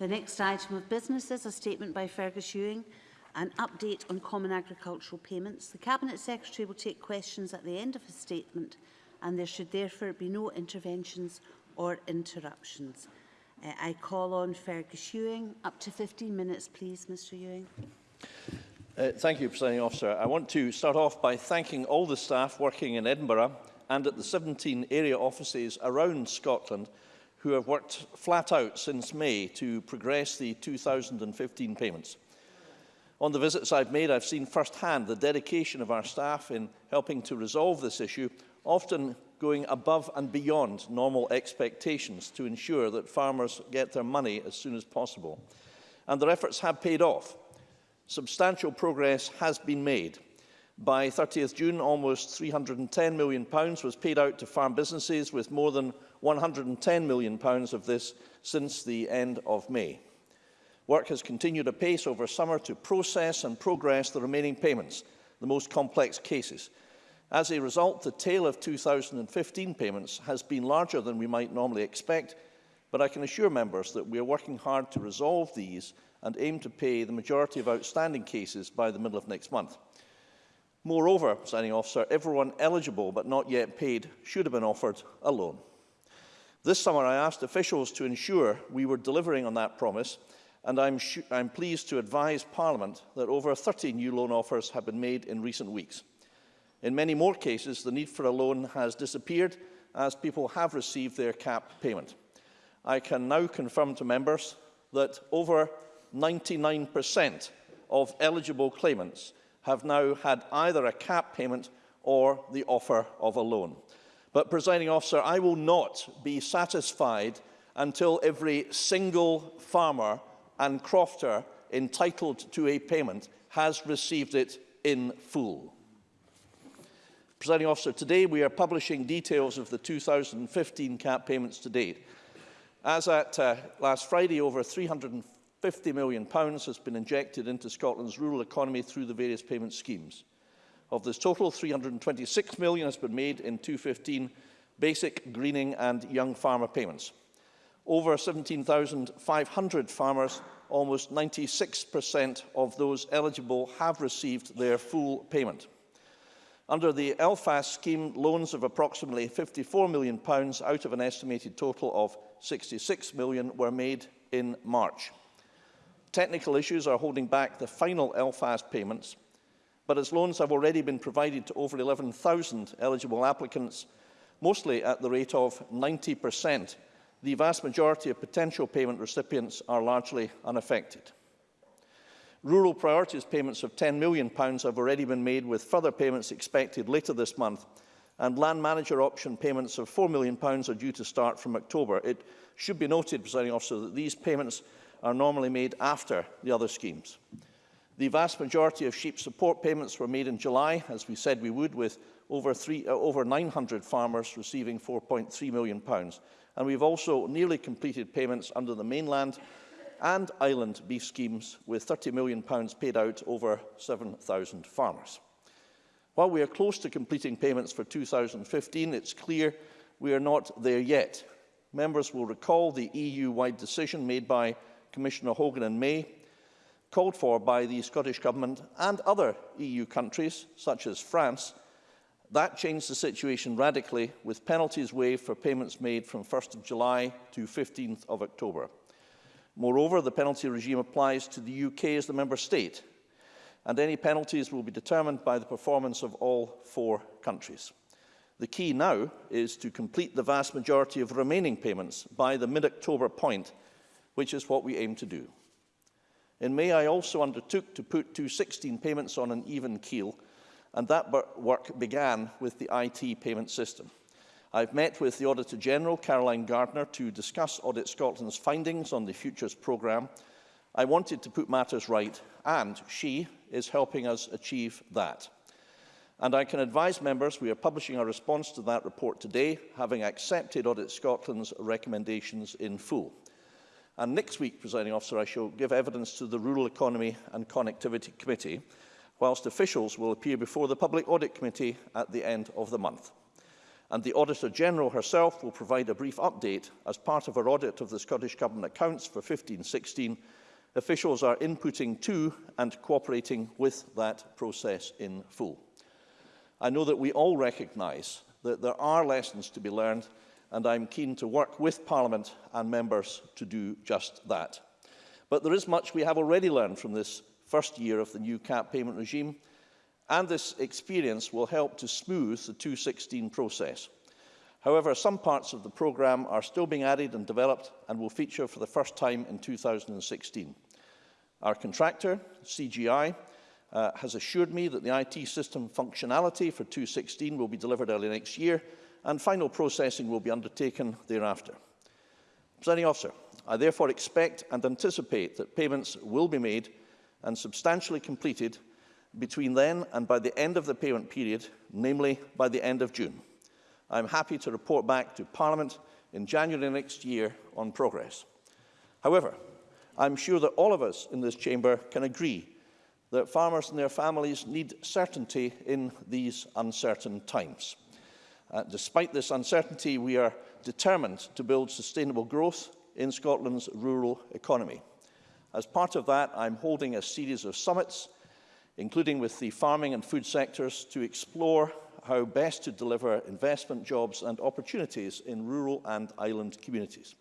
The next item of business is a statement by Fergus Ewing, an update on common agricultural payments. The Cabinet Secretary will take questions at the end of his statement and there should therefore be no interventions or interruptions. Uh, I call on Fergus Ewing. Up to 15 minutes, please, Mr Ewing. Uh, thank you, Presiding Officer. I want to start off by thanking all the staff working in Edinburgh and at the 17 area offices around Scotland who have worked flat out since May to progress the 2015 payments. On the visits I've made, I've seen firsthand the dedication of our staff in helping to resolve this issue, often going above and beyond normal expectations to ensure that farmers get their money as soon as possible. And their efforts have paid off. Substantial progress has been made. By 30th June, almost £310 million was paid out to farm businesses, with more than £110 million of this since the end of May. Work has continued apace over summer to process and progress the remaining payments, the most complex cases. As a result, the tail of 2015 payments has been larger than we might normally expect, but I can assure members that we are working hard to resolve these and aim to pay the majority of outstanding cases by the middle of next month. Moreover, signing officer, everyone eligible but not yet paid should have been offered a loan. This summer, I asked officials to ensure we were delivering on that promise, and I'm, I'm pleased to advise Parliament that over 30 new loan offers have been made in recent weeks. In many more cases, the need for a loan has disappeared as people have received their cap payment. I can now confirm to members that over 99% of eligible claimants have now had either a cap payment or the offer of a loan. But, presiding officer, I will not be satisfied until every single farmer and crofter entitled to a payment has received it in full. Presiding officer, today we are publishing details of the 2015 cap payments to date. As at uh, last Friday, over £350 million has been injected into Scotland's rural economy through the various payment schemes. Of this total, 326 million has been made in 2015 basic, greening and young farmer payments. Over 17,500 farmers, almost 96% of those eligible have received their full payment. Under the LFAS scheme, loans of approximately £54 million out of an estimated total of £66 million were made in March. Technical issues are holding back the final LFAS payments, but as loans have already been provided to over 11,000 eligible applicants, mostly at the rate of 90%, the vast majority of potential payment recipients are largely unaffected. Rural priorities payments of £10 million have already been made, with further payments expected later this month, and land manager option payments of £4 million are due to start from October. It should be noted, presiding officer, that these payments are normally made after the other schemes. The vast majority of sheep support payments were made in July, as we said we would, with over, three, uh, over 900 farmers receiving £4.3 million. And we've also nearly completed payments under the mainland and island beef schemes, with £30 million paid out over 7,000 farmers. While we are close to completing payments for 2015, it's clear we are not there yet. Members will recall the EU-wide decision made by Commissioner Hogan in May called for by the Scottish Government and other EU countries, such as France, that changed the situation radically, with penalties waived for payments made from 1st of July to 15th of October. Moreover, the penalty regime applies to the UK as the member state, and any penalties will be determined by the performance of all four countries. The key now is to complete the vast majority of remaining payments by the mid-October point which is what we aim to do. In May, I also undertook to put 216 payments on an even keel, and that work began with the IT payment system. I've met with the Auditor General, Caroline Gardner, to discuss Audit Scotland's findings on the Futures programme. I wanted to put matters right, and she is helping us achieve that. And I can advise members we are publishing our response to that report today, having accepted Audit Scotland's recommendations in full. And next week, presiding officer, I shall give evidence to the Rural Economy and Connectivity Committee, whilst officials will appear before the Public Audit Committee at the end of the month. and the Auditor General herself will provide a brief update as part of her audit of the Scottish Government accounts for 15-16. Officials are inputting to and cooperating with that process in full. I know that we all recognise that there are lessons to be learned and I'm keen to work with Parliament and members to do just that. But there is much we have already learned from this first year of the new cap payment regime, and this experience will help to smooth the 216 process. However, some parts of the programme are still being added and developed and will feature for the first time in 2016. Our contractor, CGI, uh, has assured me that the IT system functionality for 216 will be delivered early next year, and final processing will be undertaken thereafter. Presiding officer, I therefore expect and anticipate that payments will be made and substantially completed between then and by the end of the payment period, namely by the end of June. I am happy to report back to Parliament in January next year on progress. However, I am sure that all of us in this chamber can agree that farmers and their families need certainty in these uncertain times. Uh, despite this uncertainty, we are determined to build sustainable growth in Scotland's rural economy. As part of that, I'm holding a series of summits, including with the farming and food sectors, to explore how best to deliver investment jobs and opportunities in rural and island communities.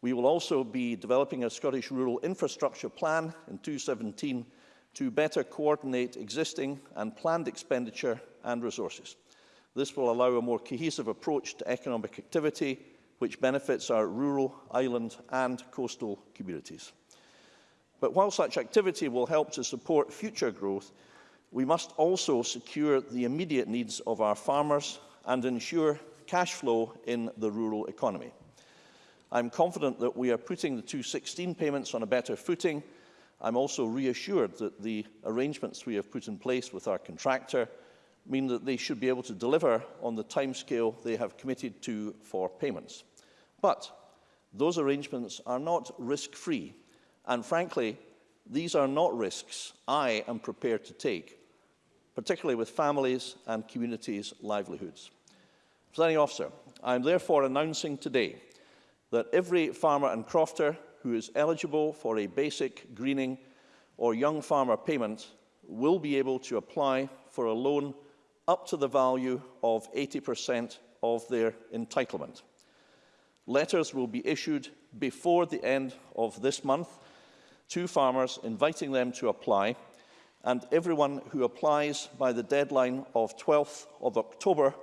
We will also be developing a Scottish Rural Infrastructure Plan in 2017 to better coordinate existing and planned expenditure and resources. This will allow a more cohesive approach to economic activity, which benefits our rural, island and coastal communities. But while such activity will help to support future growth, we must also secure the immediate needs of our farmers and ensure cash flow in the rural economy. I'm confident that we are putting the 216 payments on a better footing. I'm also reassured that the arrangements we have put in place with our contractor mean that they should be able to deliver on the timescale they have committed to for payments. But those arrangements are not risk-free, and frankly, these are not risks I am prepared to take, particularly with families and communities' livelihoods. Presiding officer, I am therefore announcing today that every farmer and crofter who is eligible for a basic greening or young farmer payment will be able to apply for a loan up to the value of 80% of their entitlement. Letters will be issued before the end of this month to farmers inviting them to apply and everyone who applies by the deadline of 12th of October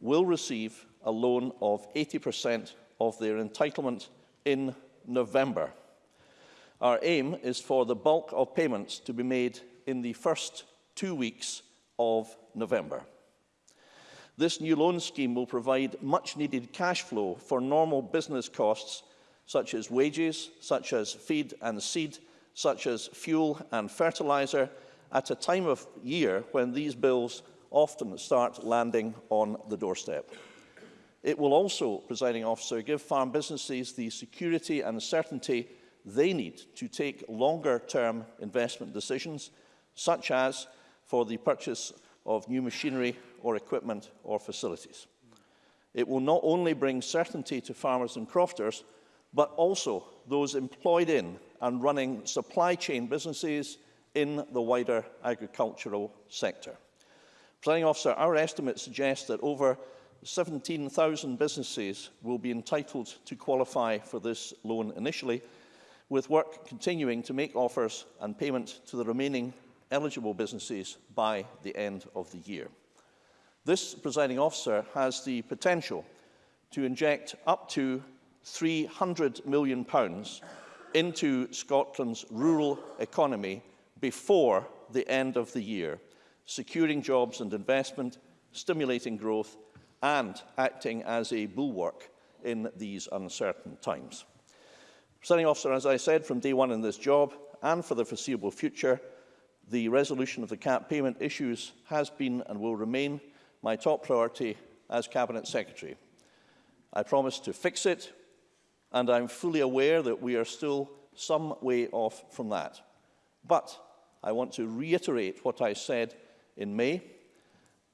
will receive a loan of 80% of their entitlement in November. Our aim is for the bulk of payments to be made in the first two weeks of November. This new loan scheme will provide much needed cash flow for normal business costs such as wages, such as feed and seed, such as fuel and fertiliser at a time of year when these bills often start landing on the doorstep. It will also, presiding officer, give farm businesses the security and certainty they need to take longer term investment decisions, such as for the purchase of new machinery or equipment or facilities. It will not only bring certainty to farmers and crofters, but also those employed in and running supply chain businesses in the wider agricultural sector. Presiding officer, our estimates suggest that over 17,000 businesses will be entitled to qualify for this loan initially, with work continuing to make offers and payment to the remaining eligible businesses by the end of the year. This presiding officer has the potential to inject up to £300 million pounds into Scotland's rural economy before the end of the year, securing jobs and investment, stimulating growth and acting as a bulwark in these uncertain times. Presiding officer, as I said from day one in this job and for the foreseeable future, the resolution of the cap payment issues has been and will remain my top priority as Cabinet Secretary. I promise to fix it, and I'm fully aware that we are still some way off from that. But I want to reiterate what I said in May,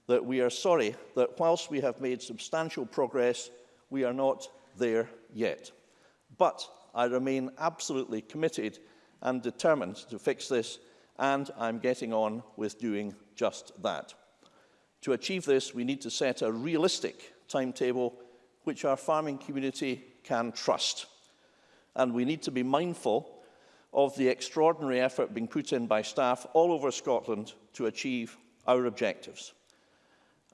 that we are sorry that whilst we have made substantial progress, we are not there yet. But I remain absolutely committed and determined to fix this and I'm getting on with doing just that. To achieve this, we need to set a realistic timetable which our farming community can trust. And we need to be mindful of the extraordinary effort being put in by staff all over Scotland to achieve our objectives.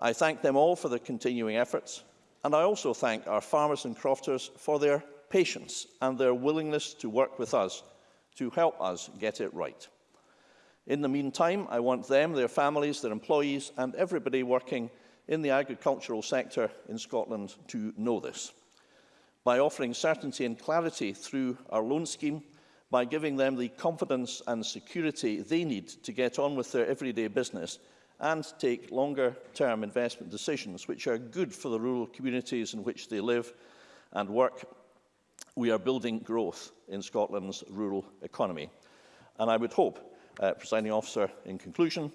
I thank them all for their continuing efforts, and I also thank our farmers and crofters for their patience and their willingness to work with us to help us get it right. In the meantime, I want them, their families, their employees and everybody working in the agricultural sector in Scotland to know this. By offering certainty and clarity through our loan scheme, by giving them the confidence and security they need to get on with their everyday business and take longer-term investment decisions which are good for the rural communities in which they live and work, we are building growth in Scotland's rural economy. And I would hope uh, presiding officer, in conclusion,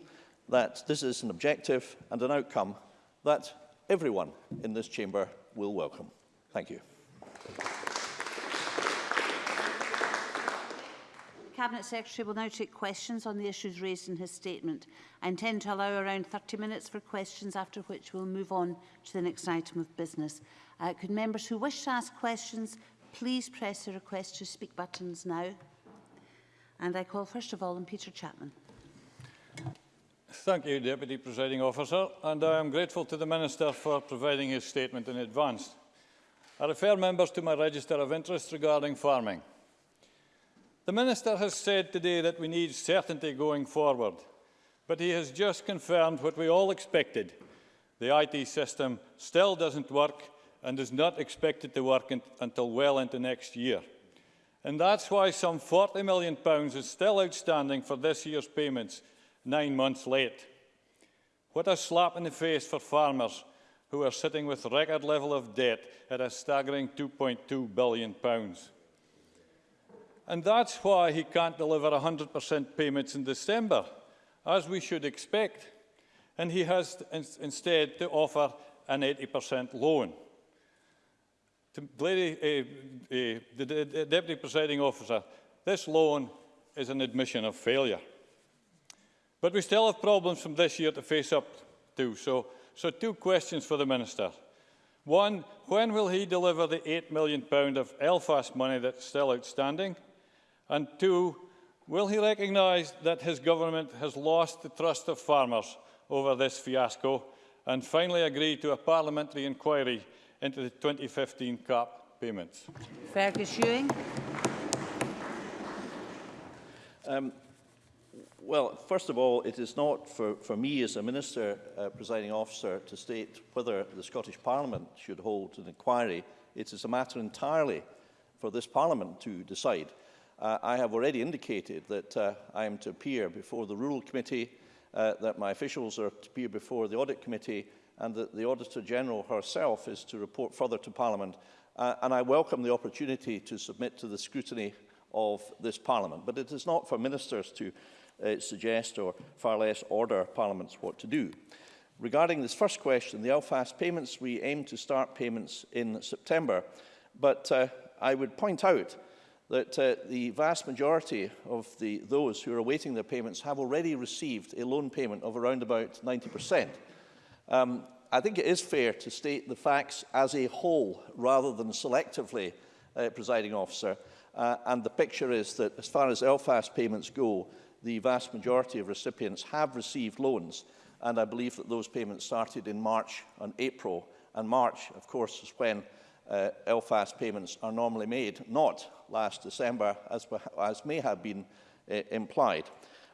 that this is an objective and an outcome that everyone in this chamber will welcome. Thank you. Cabinet Secretary will now take questions on the issues raised in his statement. I intend to allow around 30 minutes for questions, after which we'll move on to the next item of business. Uh, could members who wish to ask questions please press the request to speak buttons now? And I call first of all on Peter Chapman. Thank you, Deputy Presiding Officer, and I am grateful to the Minister for providing his statement in advance. I refer members to my register of interest regarding farming. The Minister has said today that we need certainty going forward, but he has just confirmed what we all expected. The IT system still doesn't work and is not expected to work until well into next year. And that's why some £40 million is still outstanding for this year's payments, nine months late. What a slap in the face for farmers who are sitting with record level of debt at a staggering £2.2 billion. And that's why he can't deliver 100% payments in December, as we should expect. And he has instead to offer an 80% loan. Lady, uh, uh, the, the Deputy Presiding Officer, this loan is an admission of failure. But we still have problems from this year to face up to. So, so two questions for the Minister. One, when will he deliver the £8 million of LFAS money that's still outstanding? And two, will he recognise that his government has lost the trust of farmers over this fiasco and finally agree to a parliamentary inquiry into the 2015 CAP payments? Fergus Ewing. Um, well, first of all, it is not for, for me as a Minister, uh, presiding officer, to state whether the Scottish Parliament should hold an inquiry. It is a matter entirely for this Parliament to decide. Uh, I have already indicated that uh, I am to appear before the Rural Committee, uh, that my officials are to appear before the Audit Committee, and that the Auditor General herself is to report further to Parliament. Uh, and I welcome the opportunity to submit to the scrutiny of this Parliament. But it is not for ministers to uh, suggest or far less order parliaments what to do. Regarding this first question, the Elfast payments, we aim to start payments in September, but uh, I would point out that uh, the vast majority of the, those who are awaiting their payments have already received a loan payment of around about 90%. Um, I think it is fair to state the facts as a whole rather than selectively, uh, presiding officer. Uh, and the picture is that as far as LFAS payments go, the vast majority of recipients have received loans. And I believe that those payments started in March and April. And March, of course, is when uh, LFAS payments are normally made, not last December, as, as may have been uh, implied.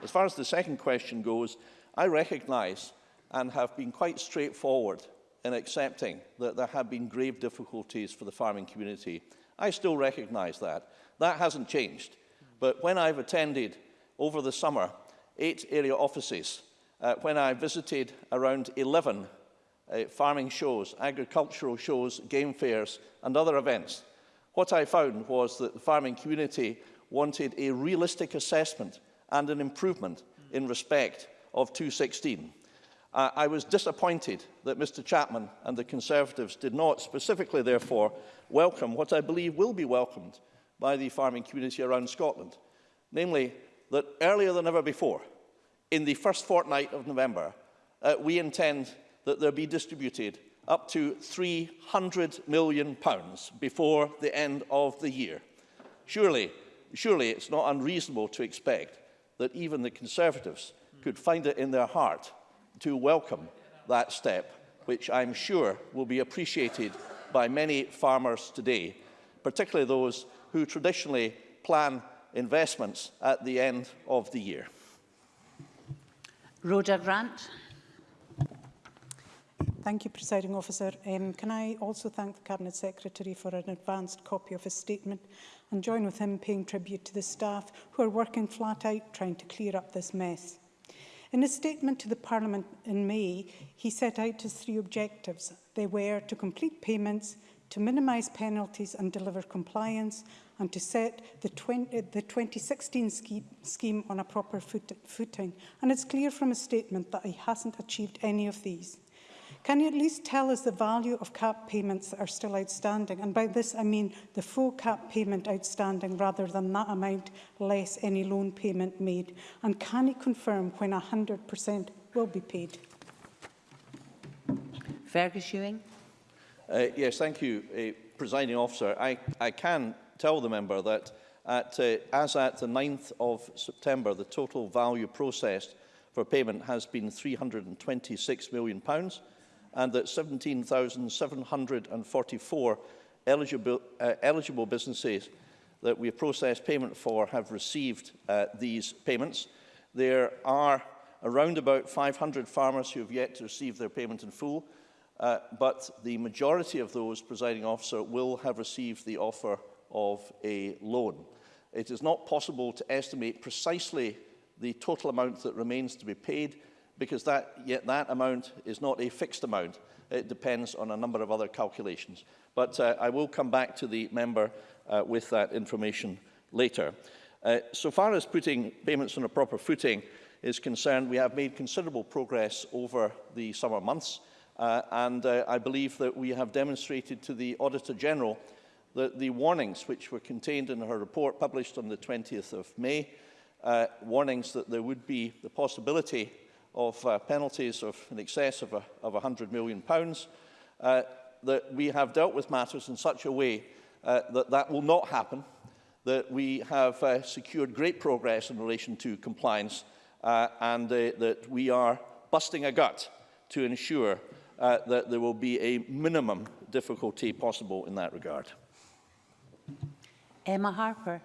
As far as the second question goes, I recognise and have been quite straightforward in accepting that there have been grave difficulties for the farming community. I still recognise that. That hasn't changed. But when I've attended over the summer eight area offices, uh, when I visited around 11 uh, farming shows, agricultural shows, game fairs and other events, what I found was that the farming community wanted a realistic assessment and an improvement in respect of 216. Uh, I was disappointed that Mr Chapman and the Conservatives did not specifically, therefore, welcome what I believe will be welcomed by the farming community around Scotland. Namely, that earlier than ever before, in the first fortnight of November, uh, we intend that there be distributed up to £300 million pounds before the end of the year. Surely, surely it's not unreasonable to expect that even the Conservatives could find it in their heart to welcome that step, which I'm sure will be appreciated by many farmers today, particularly those who traditionally plan investments at the end of the year. Rhoda Grant. Thank you, Presiding Officer. Um, can I also thank the Cabinet Secretary for an advanced copy of his statement and join with him paying tribute to the staff who are working flat out trying to clear up this mess. In his statement to the Parliament in May, he set out his three objectives. They were to complete payments, to minimise penalties and deliver compliance, and to set the, 20, the 2016 scheme, scheme on a proper foot, footing. And it's clear from his statement that he hasn't achieved any of these. Can you at least tell us the value of cap payments that are still outstanding? And by this I mean the full cap payment outstanding rather than that amount less any loan payment made. And can you confirm when 100% will be paid? Fergus Ewing. Uh, yes, thank you, uh, presiding officer. I, I can tell the member that at, uh, as at the 9th of September, the total value processed for payment has been £326 million. Pounds and that 17,744 eligible, uh, eligible businesses that we have processed payment for have received uh, these payments. There are around about 500 farmers who have yet to receive their payment in full, uh, but the majority of those, presiding officer, will have received the offer of a loan. It is not possible to estimate precisely the total amount that remains to be paid, because that, yet that amount is not a fixed amount. It depends on a number of other calculations. But uh, I will come back to the member uh, with that information later. Uh, so far as putting payments on a proper footing is concerned, we have made considerable progress over the summer months. Uh, and uh, I believe that we have demonstrated to the Auditor General that the warnings which were contained in her report published on the 20th of May, uh, warnings that there would be the possibility of uh, penalties of in excess of, a, of 100 million, pounds, uh, that we have dealt with matters in such a way uh, that that will not happen, that we have uh, secured great progress in relation to compliance uh, and uh, that we are busting a gut to ensure uh, that there will be a minimum difficulty possible in that regard. Emma Harper.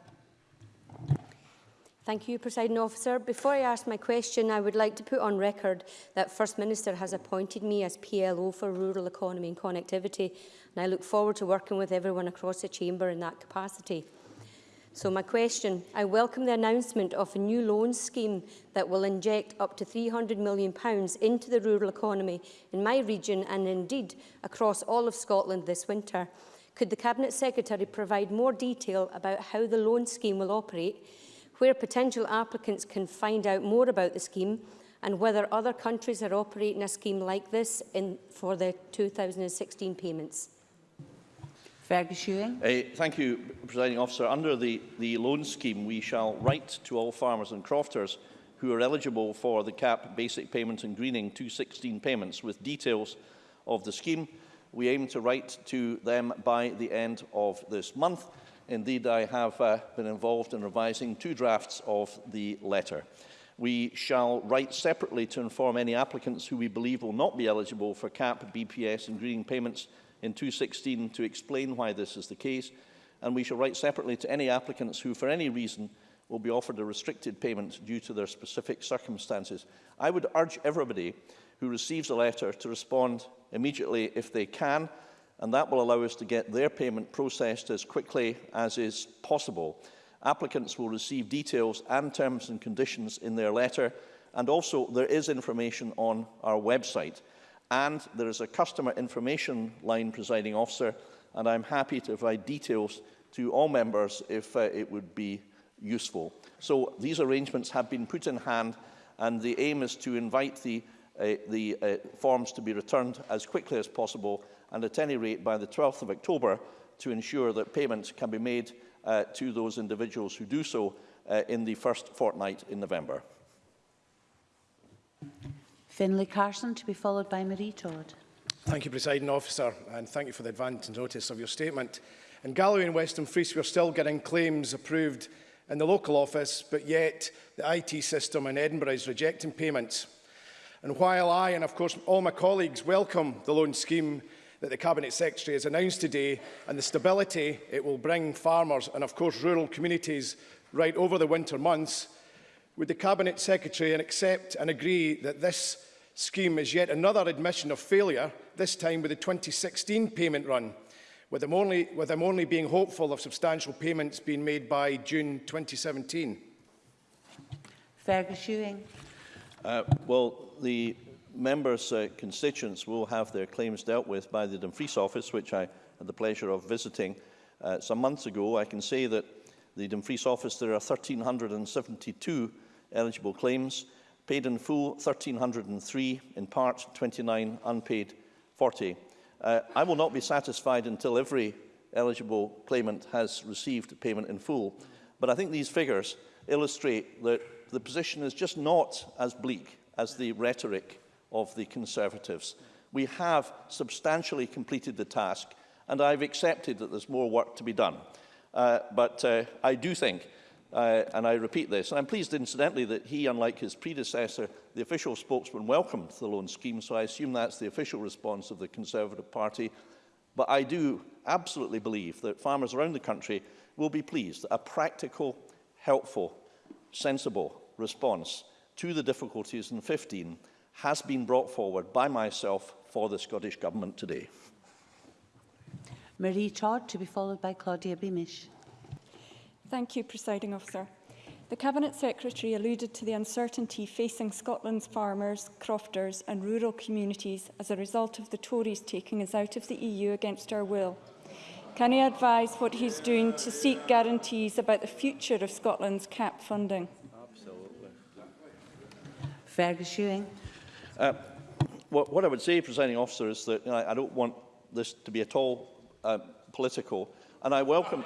Thank you, Presiding Officer. Before I ask my question, I would like to put on record that First Minister has appointed me as PLO for Rural Economy and Connectivity, and I look forward to working with everyone across the Chamber in that capacity. So my question, I welcome the announcement of a new loan scheme that will inject up to £300 million into the rural economy in my region and indeed across all of Scotland this winter. Could the Cabinet Secretary provide more detail about how the loan scheme will operate where potential applicants can find out more about the scheme and whether other countries are operating a scheme like this in, for the 2016 payments. Fergus Ewing. Uh, thank you, Presiding Officer. Under the, the loan scheme, we shall write to all farmers and crofters who are eligible for the CAP Basic Payment and Greening 216 payments with details of the scheme. We aim to write to them by the end of this month Indeed, I have uh, been involved in revising two drafts of the letter. We shall write separately to inform any applicants who we believe will not be eligible for CAP, BPS and greening payments in 2016 to explain why this is the case. And we shall write separately to any applicants who, for any reason, will be offered a restricted payment due to their specific circumstances. I would urge everybody who receives a letter to respond immediately if they can, and that will allow us to get their payment processed as quickly as is possible. Applicants will receive details and terms and conditions in their letter, and also there is information on our website. And there is a customer information line presiding officer, and I'm happy to provide details to all members if uh, it would be useful. So these arrangements have been put in hand, and the aim is to invite the uh, the uh, forms to be returned as quickly as possible and at any rate by the 12th of October to ensure that payments can be made uh, to those individuals who do so uh, in the first fortnight in November. Finlay Carson to be followed by Marie Todd. Thank you, Presiding Officer, and thank you for the advance notice of your statement. In Galloway and Western Frees, we're still getting claims approved in the local office, but yet the IT system in Edinburgh is rejecting payments. And while I, and of course all my colleagues, welcome the loan scheme that the Cabinet Secretary has announced today and the stability it will bring farmers and of course rural communities right over the winter months, would the Cabinet Secretary and accept and agree that this scheme is yet another admission of failure, this time with the 2016 payment run, with them only, with them only being hopeful of substantial payments being made by June 2017? Fergus Ewing. Uh, well, the members' uh, constituents will have their claims dealt with by the Dumfries office, which I had the pleasure of visiting uh, some months ago. I can say that the Dumfries office, there are 1,372 eligible claims, paid in full 1,303, in part 29, unpaid 40. Uh, I will not be satisfied until every eligible claimant has received payment in full, but I think these figures illustrate that the position is just not as bleak as the rhetoric of the Conservatives. We have substantially completed the task, and I've accepted that there's more work to be done. Uh, but uh, I do think, uh, and I repeat this, and I'm pleased incidentally that he, unlike his predecessor, the official spokesman welcomed the loan scheme, so I assume that's the official response of the Conservative Party. But I do absolutely believe that farmers around the country will be pleased that a practical, helpful, sensible response to the difficulties in 15 has been brought forward by myself for the Scottish Government today. Marie Todd to be followed by Claudia Beamish. Thank you, Presiding Officer. The Cabinet Secretary alluded to the uncertainty facing Scotland's farmers, crofters and rural communities as a result of the Tories taking us out of the EU against our will. Can he advise what he's doing to seek guarantees about the future of Scotland's CAP funding? Fergus Ewing. Uh, what, what I would say, presiding officer, is that you know, I don't want this to be at all uh, political, and I welcome,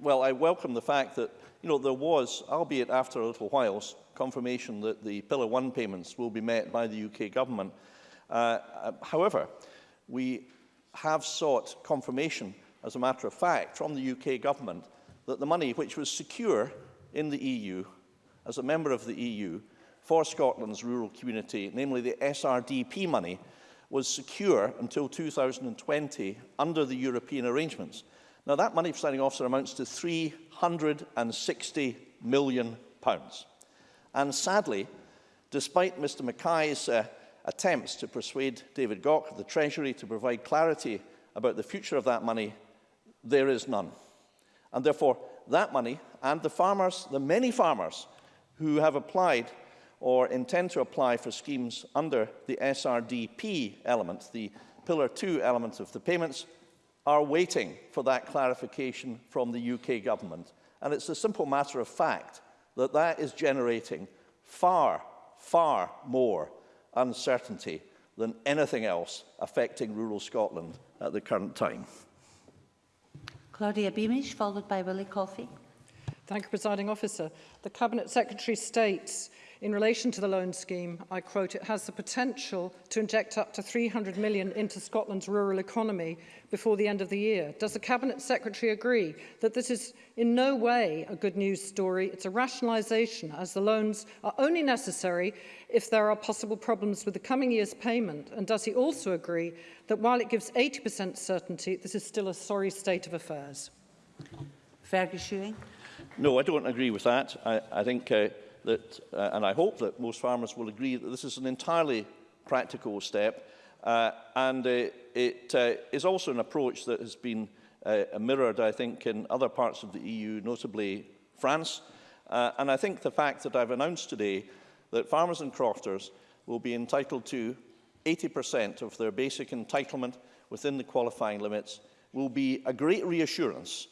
well, I welcome the fact that you know there was, albeit after a little while, confirmation that the Pillar One payments will be met by the UK government. Uh, uh, however, we have sought confirmation, as a matter of fact, from the UK government that the money which was secure in the EU, as a member of the EU, for Scotland's rural community, namely the SRDP money, was secure until 2020 under the European arrangements. Now that money, presiding officer, amounts to 360 million. pounds. And sadly, despite Mr Mackay's uh, attempts to persuade David Gauck of the Treasury to provide clarity about the future of that money, there is none. And therefore, that money and the farmers, the many farmers who have applied or intend to apply for schemes under the SRDP element, the Pillar 2 element of the payments, are waiting for that clarification from the UK government. And it's a simple matter of fact that that is generating far, far more uncertainty than anything else affecting rural Scotland at the current time. Claudia Beamish, followed by Willie Coffey. Thank you, Presiding Officer. The Cabinet Secretary states In relation to the loan scheme, I quote, it has the potential to inject up to 300 million into Scotland's rural economy before the end of the year. Does the Cabinet Secretary agree that this is in no way a good news story? It's a rationalisation as the loans are only necessary if there are possible problems with the coming year's payment. And does he also agree that while it gives 80% certainty, this is still a sorry state of affairs? Fergus Ewing. No, I don't agree with that. I, I think uh, that, uh, and I hope that most farmers will agree that this is an entirely practical step, uh, and uh, it uh, is also an approach that has been uh, mirrored, I think, in other parts of the EU, notably France. Uh, and I think the fact that I've announced today that farmers and crofters will be entitled to 80% of their basic entitlement within the qualifying limits will be a great reassurance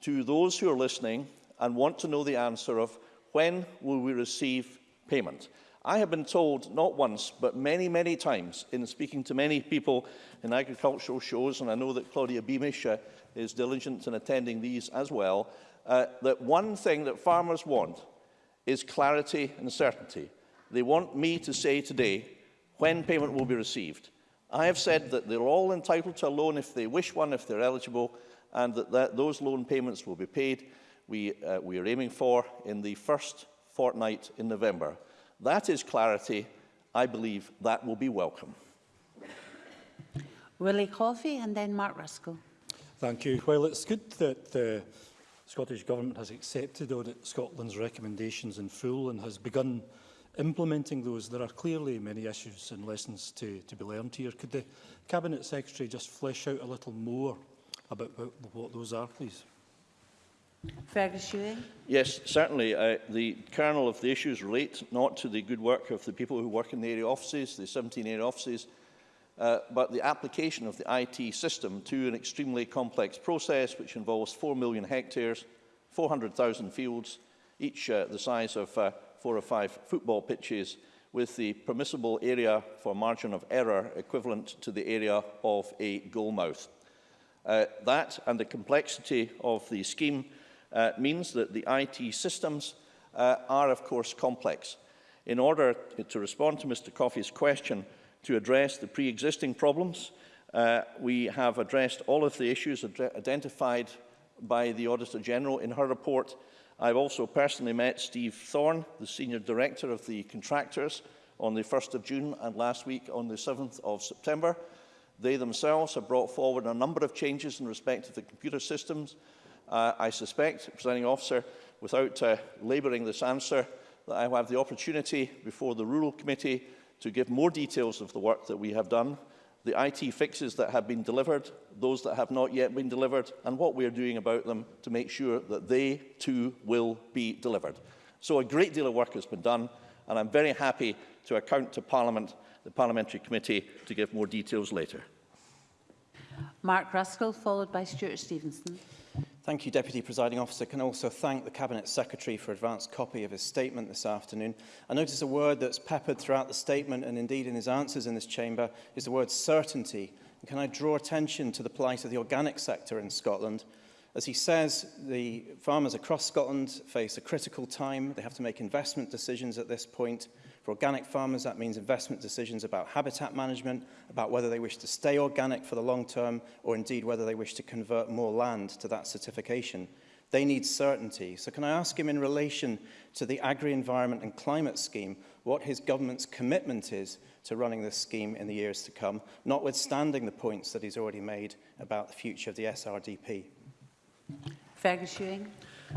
to those who are listening and want to know the answer of When will we receive payment? I have been told not once, but many, many times in speaking to many people in agricultural shows, and I know that Claudia Beamish uh, is diligent in attending these as well, uh, that one thing that farmers want is clarity and certainty. They want me to say today when payment will be received. I have said that they're all entitled to a loan if they wish one, if they're eligible, and that, that those loan payments will be paid. We, uh, we are aiming for in the first fortnight in November. That is clarity. I believe that will be welcome. Willie Coffey and then Mark Ruskell. Thank you. Well, it's good that the Scottish Government has accepted Audit Scotland's recommendations in full and has begun implementing those. There are clearly many issues and lessons to, to be learned here. Could the Cabinet Secretary just flesh out a little more about what, what those are, please? Fergus Ewing. Yes, certainly. Uh, the kernel of the issues relate not to the good work of the people who work in the area offices, the 17 area offices, uh, but the application of the IT system to an extremely complex process which involves 4 million hectares, 400,000 fields, each uh, the size of uh, four or five football pitches, with the permissible area for margin of error equivalent to the area of a goalmouth. Uh, that and the complexity of the scheme uh, means that the IT systems uh, are, of course, complex. In order to respond to Mr Coffey's question to address the pre-existing problems, uh, we have addressed all of the issues identified by the Auditor General in her report. I've also personally met Steve Thorne, the Senior Director of the Contractors, on the 1st of June and last week on the 7th of September. They themselves have brought forward a number of changes in respect of the computer systems uh, I suspect, presiding officer, without uh, labouring this answer, that I will have the opportunity before the Rural Committee to give more details of the work that we have done, the IT fixes that have been delivered, those that have not yet been delivered, and what we are doing about them to make sure that they too will be delivered. So a great deal of work has been done, and I'm very happy to account to Parliament, the Parliamentary Committee, to give more details later. Mark Ruskell, followed by Stuart Stevenson. Thank you, Deputy Presiding Officer. Can I also thank the Cabinet Secretary for advance copy of his statement this afternoon. I notice a word that's peppered throughout the statement and indeed in his answers in this chamber is the word certainty. And can I draw attention to the plight of the organic sector in Scotland? As he says, the farmers across Scotland face a critical time. They have to make investment decisions at this point. For organic farmers, that means investment decisions about habitat management, about whether they wish to stay organic for the long term, or indeed whether they wish to convert more land to that certification. They need certainty. So can I ask him in relation to the Agri-Environment and Climate Scheme what his government's commitment is to running this scheme in the years to come, notwithstanding the points that he's already made about the future of the SRDP? Fergus Ewing.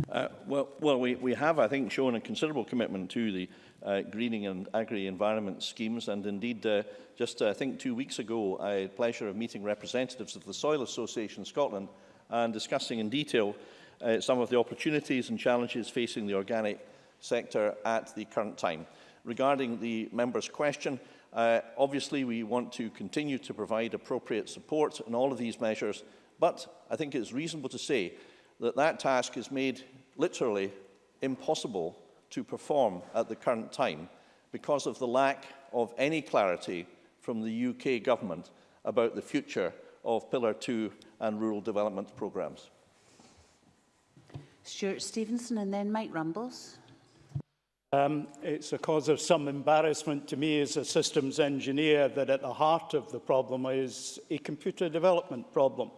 Uh, well, well we, we have, I think, shown a considerable commitment to the uh, greening and agri-environment schemes. And indeed, uh, just uh, I think two weeks ago, I had the pleasure of meeting representatives of the Soil Association Scotland and discussing in detail uh, some of the opportunities and challenges facing the organic sector at the current time. Regarding the member's question, uh, obviously we want to continue to provide appropriate support in all of these measures, but I think it's reasonable to say that that task is made literally impossible to perform at the current time because of the lack of any clarity from the UK government about the future of Pillar 2 and rural development programmes. Stewart Stevenson and then Mike Rumbles. Um, it's a cause of some embarrassment to me as a systems engineer that at the heart of the problem is a computer development problem.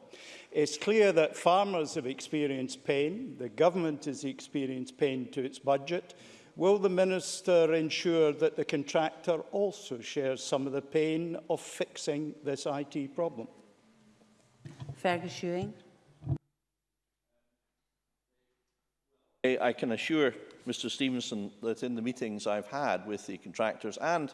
It's clear that farmers have experienced pain, the government has experienced pain to its budget. Will the Minister ensure that the contractor also shares some of the pain of fixing this IT problem? Fergus Ewing. I can assure Mr Stevenson that in the meetings I've had with the contractors and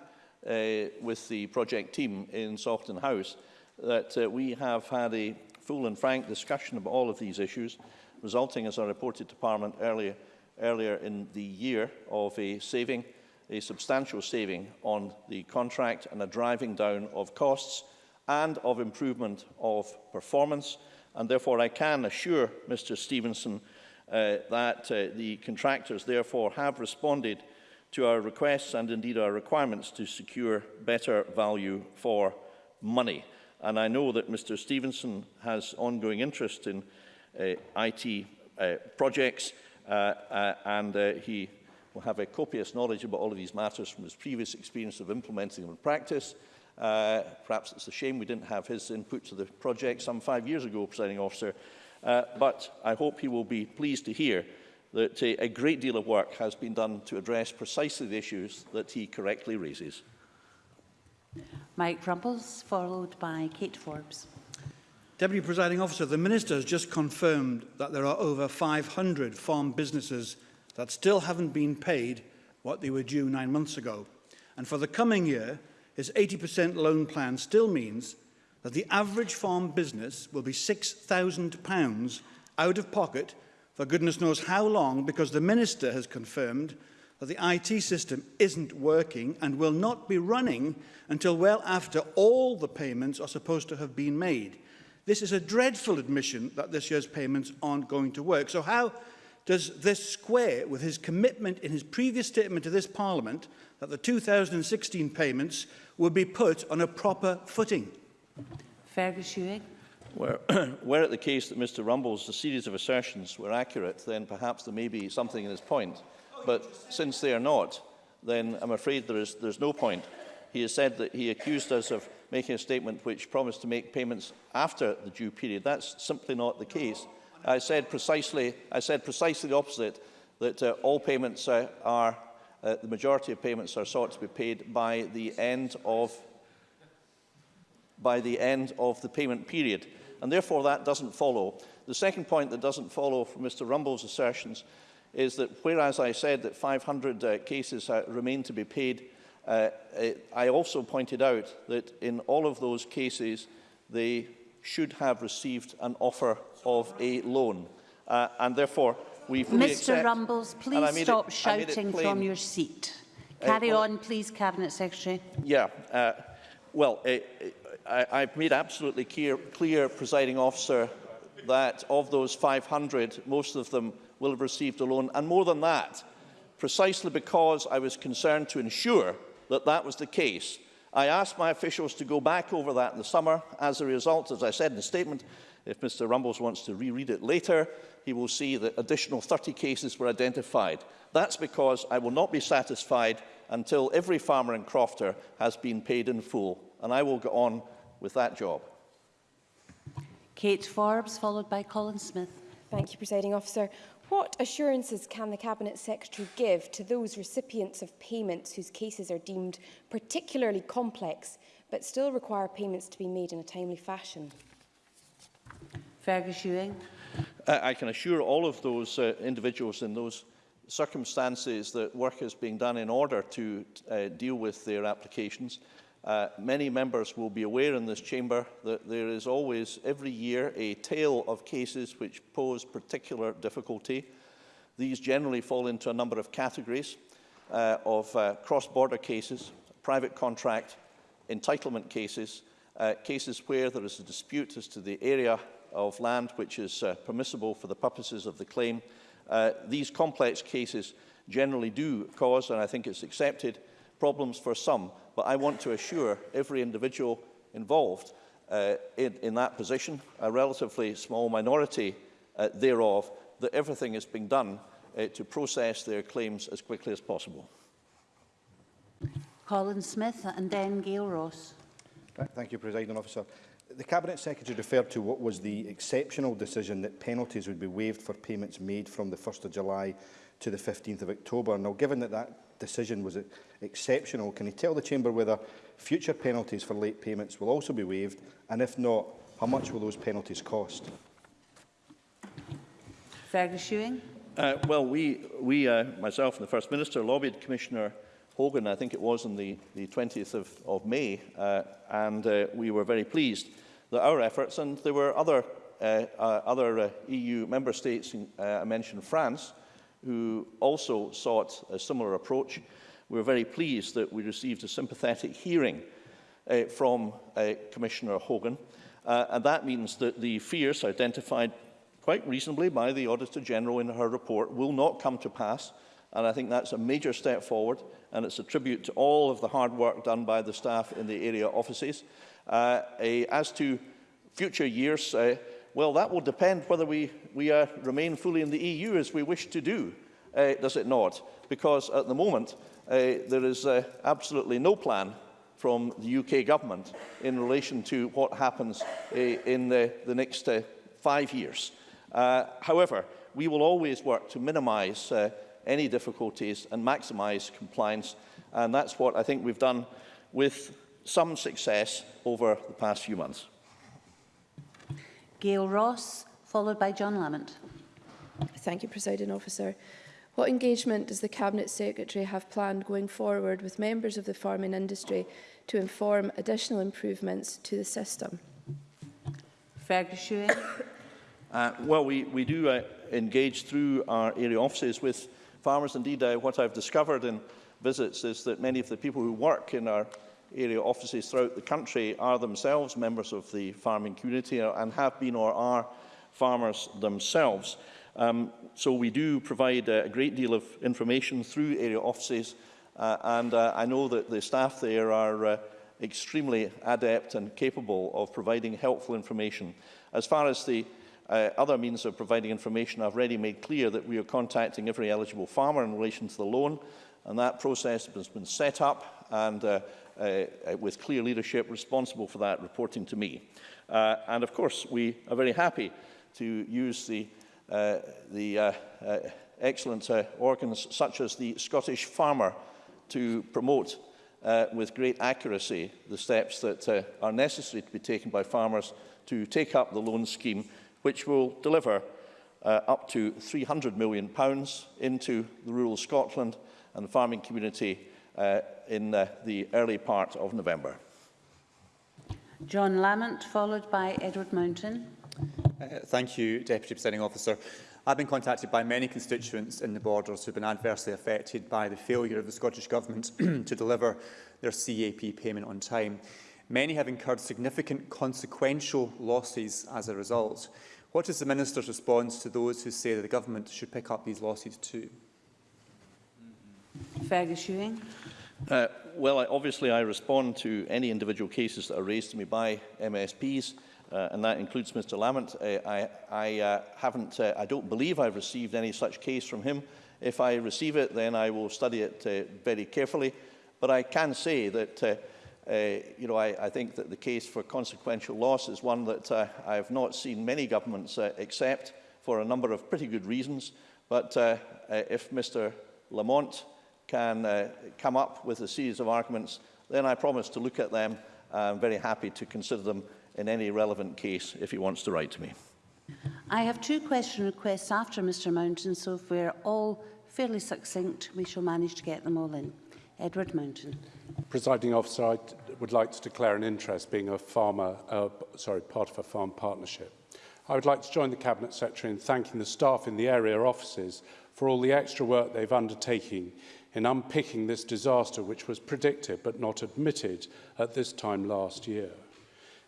uh, with the project team in Saughton House that uh, we have had a full and frank discussion of all of these issues, resulting, as I reported to Parliament earlier, earlier in the year, of a saving, a substantial saving on the contract and a driving down of costs and of improvement of performance. And therefore, I can assure Mr Stevenson uh, that uh, the contractors therefore have responded to our requests and indeed our requirements to secure better value for money. And I know that Mr Stevenson has ongoing interest in uh, IT uh, projects uh, uh, and uh, he will have a copious knowledge about all of these matters from his previous experience of implementing them in practice. Uh, perhaps it's a shame we didn't have his input to the project some five years ago, presiding officer, uh, but I hope he will be pleased to hear that uh, a great deal of work has been done to address precisely the issues that he correctly raises. Mike Rumbles, followed by Kate Forbes. Deputy Presiding Officer, the Minister has just confirmed that there are over 500 farm businesses that still haven't been paid what they were due nine months ago. And for the coming year, his 80% loan plan still means that the average farm business will be £6,000 out of pocket for goodness knows how long because the Minister has confirmed that the IT system isn't working and will not be running until well after all the payments are supposed to have been made. This is a dreadful admission that this year's payments aren't going to work. So how does this square with his commitment in his previous statement to this Parliament that the 2016 payments would be put on a proper footing? Fergus Ewing. Were, were it the case that Mr Rumbles' a series of assertions were accurate, then perhaps there may be something in his point. But since they are not, then I'm afraid there is there's no point. He has said that he accused us of making a statement which promised to make payments after the due period. That's simply not the case. I said precisely, I said precisely the opposite, that uh, all payments uh, are, uh, the majority of payments are sought to be paid by the end of by the end of the payment period. And therefore that doesn't follow. The second point that doesn't follow from Mr Rumbles' assertions is that whereas I said that 500 uh, cases uh, remain to be paid, uh, I also pointed out that in all of those cases they should have received an offer of a loan. Uh, and therefore, we fully Mr accept, Rumbles, please stop it, shouting from your seat. Uh, Carry well, on, please, Cabinet Secretary. Yeah. Uh, well, uh, I, I've made absolutely clear, clear, presiding officer, that of those 500, most of them will have received a loan. And more than that, precisely because I was concerned to ensure that that was the case, I asked my officials to go back over that in the summer. As a result, as I said in the statement, if Mr Rumbles wants to reread it later, he will see that additional 30 cases were identified. That's because I will not be satisfied until every farmer and crofter has been paid in full, and I will go on with that job. Kate Forbes, followed by Colin Smith. Thank you, Presiding Officer. What assurances can the Cabinet Secretary give to those recipients of payments whose cases are deemed particularly complex but still require payments to be made in a timely fashion? Fergus Ewing. Uh, I can assure all of those uh, individuals in those circumstances that work is being done in order to uh, deal with their applications. Uh, many members will be aware in this chamber that there is always, every year, a tail of cases which pose particular difficulty. These generally fall into a number of categories uh, of uh, cross-border cases, private contract, entitlement cases, uh, cases where there is a dispute as to the area of land which is uh, permissible for the purposes of the claim. Uh, these complex cases generally do cause, and I think it's accepted, problems for some, but I want to assure every individual involved uh, in, in that position, a relatively small minority uh, thereof, that everything is being done uh, to process their claims as quickly as possible. Colin Smith and then Gail Ross. Thank you, President Officer. The Cabinet Secretary referred to what was the exceptional decision that penalties would be waived for payments made from the 1st of July to the 15th of October. Now, given that that decision was e- exceptional. Can you tell the Chamber whether future penalties for late payments will also be waived? And if not, how much will those penalties cost? Fergus Ewing. Uh, well, we, we uh, myself and the First Minister, lobbied Commissioner Hogan, I think it was on the, the 20th of, of May, uh, and uh, we were very pleased that our efforts, and there were other, uh, uh, other uh, EU member states, uh, I mentioned France, uh, who also sought a similar approach. We were very pleased that we received a sympathetic hearing uh, from uh, Commissioner Hogan. Uh, and that means that the fears identified quite reasonably by the Auditor General in her report will not come to pass. And I think that's a major step forward. And it's a tribute to all of the hard work done by the staff in the area offices. Uh, uh, as to future years, uh, well, that will depend whether we, we uh, remain fully in the EU as we wish to do, uh, does it not? Because at the moment, uh, there is uh, absolutely no plan from the UK government in relation to what happens uh, in the, the next uh, five years. Uh, however, we will always work to minimise uh, any difficulties and maximise compliance, and that's what I think we've done with some success over the past few months. Gail Ross, followed by John Lamont. Thank you, Presiding Officer. What engagement does the Cabinet Secretary have planned going forward with members of the farming industry to inform additional improvements to the system? Fergus Uh, well, we, we do uh, engage through our area offices with farmers. Indeed, uh, what I've discovered in visits is that many of the people who work in our area offices throughout the country are themselves members of the farming community and have been or are farmers themselves. Um, so we do provide a great deal of information through area offices uh, and uh, I know that the staff there are uh, extremely adept and capable of providing helpful information. As far as the uh, other means of providing information, I've already made clear that we are contacting every eligible farmer in relation to the loan and that process has been set up and uh, uh, with clear leadership responsible for that reporting to me. Uh, and of course, we are very happy to use the, uh, the uh, uh, excellent uh, organs such as the Scottish Farmer to promote uh, with great accuracy the steps that uh, are necessary to be taken by farmers to take up the loan scheme, which will deliver uh, up to £300 million into the rural Scotland and the farming community uh, in uh, the early part of November. John Lamont, followed by Edward Mountain. Uh, thank you, Deputy Presiding Officer. I've been contacted by many constituents in the borders who have been adversely affected by the failure of the Scottish Government to deliver their CAP payment on time. Many have incurred significant consequential losses as a result. What is the Minister's response to those who say that the Government should pick up these losses too? Fergus Ewing. Uh, well, I, obviously I respond to any individual cases that are raised to me by MSPs, uh, and that includes Mr Lamont. Uh, I, I, uh, haven't, uh, I don't believe I've received any such case from him. If I receive it, then I will study it uh, very carefully. But I can say that uh, uh, you know, I, I think that the case for consequential loss is one that uh, I have not seen many governments uh, accept for a number of pretty good reasons. But uh, uh, if Mr Lamont can uh, come up with a series of arguments, then I promise to look at them. I'm very happy to consider them in any relevant case if he wants to write to me. I have two question requests after Mr Mountain, so if we're all fairly succinct, we shall manage to get them all in. Edward Mountain. Presiding officer, I would like to declare an interest being a farmer, uh, sorry, part of a farm partnership. I would like to join the Cabinet Secretary in thanking the staff in the area offices for all the extra work they've undertaken in unpicking this disaster which was predicted but not admitted at this time last year.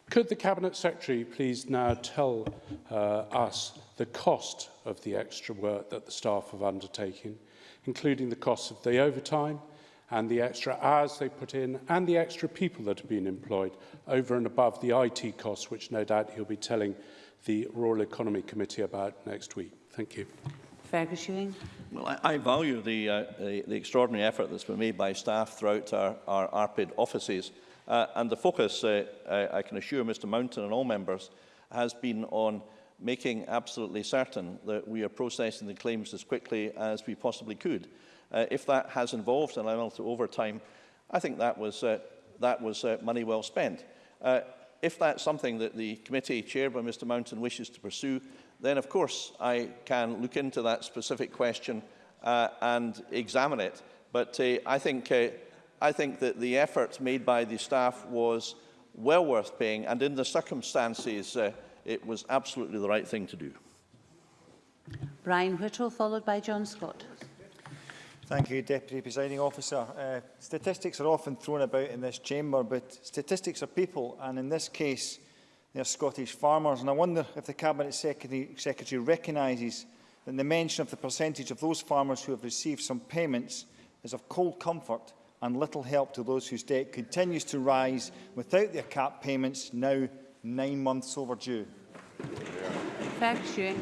Could the Cabinet Secretary please now tell uh, us the cost of the extra work that the staff have undertaken, including the cost of the overtime and the extra hours they put in and the extra people that have been employed over and above the IT costs, which no doubt he'll be telling the Rural Economy Committee about next week. Thank you. Fergus Ewing. Well, I, I value the, uh, the, the extraordinary effort that's been made by staff throughout our, our ARPID offices. Uh, and the focus, uh, I, I can assure Mr Mountain and all members, has been on making absolutely certain that we are processing the claims as quickly as we possibly could. Uh, if that has involved an amount of overtime, I think that was, uh, that was uh, money well spent. Uh, if that's something that the committee chaired by Mr Mountain wishes to pursue, then of course I can look into that specific question uh, and examine it. But uh, I, think, uh, I think that the effort made by the staff was well worth paying, and in the circumstances, uh, it was absolutely the right thing to do. Brian Whittle, followed by John Scott. Thank you, Deputy Presiding Officer. Uh, statistics are often thrown about in this chamber, but statistics are people, and in this case, they're Scottish farmers. And I wonder if the Cabinet Secretary, Secretary recognises that the mention of the percentage of those farmers who have received some payments is of cold comfort and little help to those whose debt continues to rise without their CAP payments now nine months overdue. Fergus Ewing.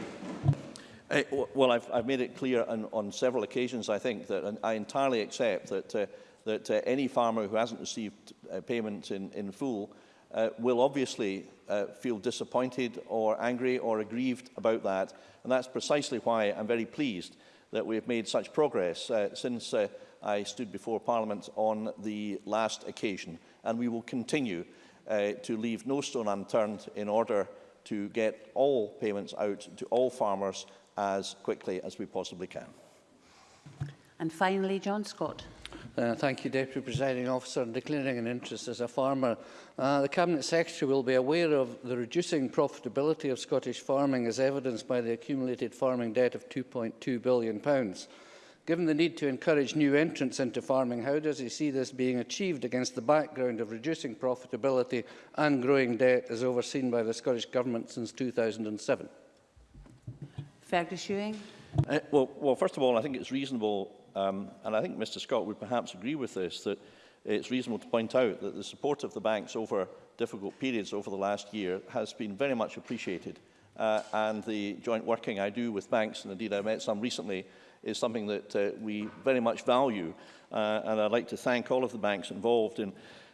Uh, well, I've, I've made it clear on, on several occasions, I think, that and I entirely accept that, uh, that uh, any farmer who hasn't received uh, payment in, in full uh, will obviously uh, feel disappointed or angry or aggrieved about that. And that's precisely why I'm very pleased that we've made such progress uh, since uh, I stood before Parliament on the last occasion. And we will continue uh, to leave no stone unturned in order to get all payments out to all farmers as quickly as we possibly can. And finally, John Scott. Uh, thank you, Deputy Presiding Officer, in declaring an interest as a farmer. Uh, the Cabinet Secretary will be aware of the reducing profitability of Scottish farming as evidenced by the accumulated farming debt of £2.2 billion. Pounds. Given the need to encourage new entrants into farming, how does he see this being achieved against the background of reducing profitability and growing debt as overseen by the Scottish Government since 2007? Fergus Ewing. Uh, well, well, first of all, I think it's reasonable Um, and I think Mr Scott would perhaps agree with this, that it's reasonable to point out that the support of the banks over difficult periods over the last year has been very much appreciated. Uh, and the joint working I do with banks, and indeed I met some recently, is something that uh, we very much value. Uh, and I'd like to thank all of the banks involved in,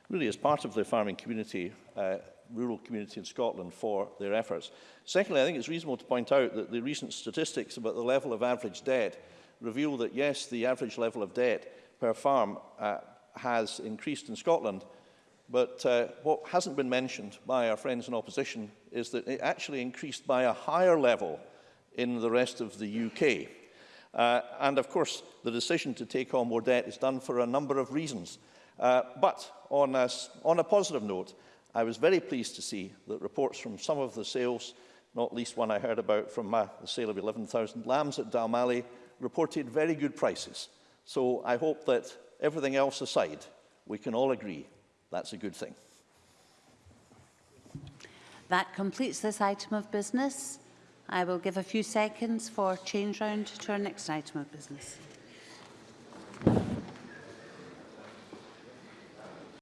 really as part of the farming community, uh, rural community in Scotland for their efforts. Secondly, I think it's reasonable to point out that the recent statistics about the level of average debt reveal that, yes, the average level of debt per farm uh, has increased in Scotland, but uh, what hasn't been mentioned by our friends in opposition is that it actually increased by a higher level in the rest of the UK. Uh, and of course, the decision to take on more debt is done for a number of reasons. Uh, but on a, on a positive note, I was very pleased to see that reports from some of the sales, not least one I heard about from uh, the sale of 11,000 lambs at Dalmally, reported very good prices. So I hope that everything else aside, we can all agree that's a good thing. That completes this item of business. I will give a few seconds for change round to our next item of business.